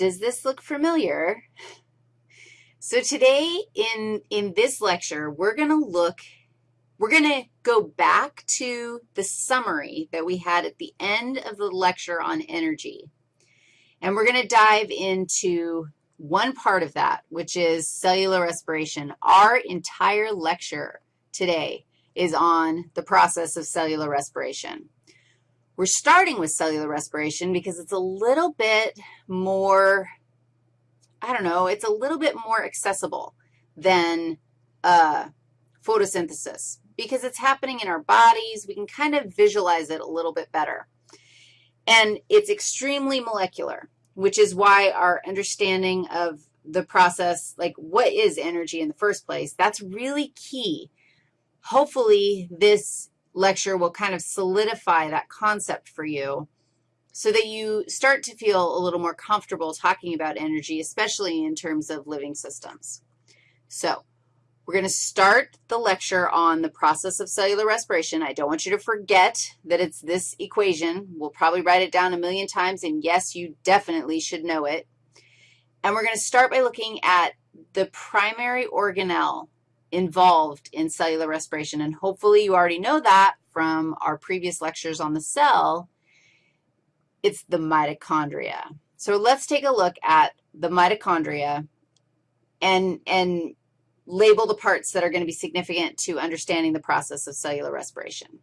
does this look familiar? So today in, in this lecture, we're going to look, we're going to go back to the summary that we had at the end of the lecture on energy. And we're going to dive into one part of that, which is cellular respiration. Our entire lecture today is on the process of cellular respiration. We're starting with cellular respiration because it's a little bit more, I don't know, it's a little bit more accessible than uh, photosynthesis because it's happening in our bodies. We can kind of visualize it a little bit better. And it's extremely molecular, which is why our understanding of the process, like what is energy in the first place, that's really key. Hopefully, this lecture will kind of solidify that concept for you so that you start to feel a little more comfortable talking about energy, especially in terms of living systems. So we're going to start the lecture on the process of cellular respiration. I don't want you to forget that it's this equation. We'll probably write it down a million times, and yes, you definitely should know it. And we're going to start by looking at the primary organelle involved in cellular respiration, and hopefully you already know that from our previous lectures on the cell. It's the mitochondria. So let's take a look at the mitochondria and, and label the parts that are going to be significant to understanding the process of cellular respiration.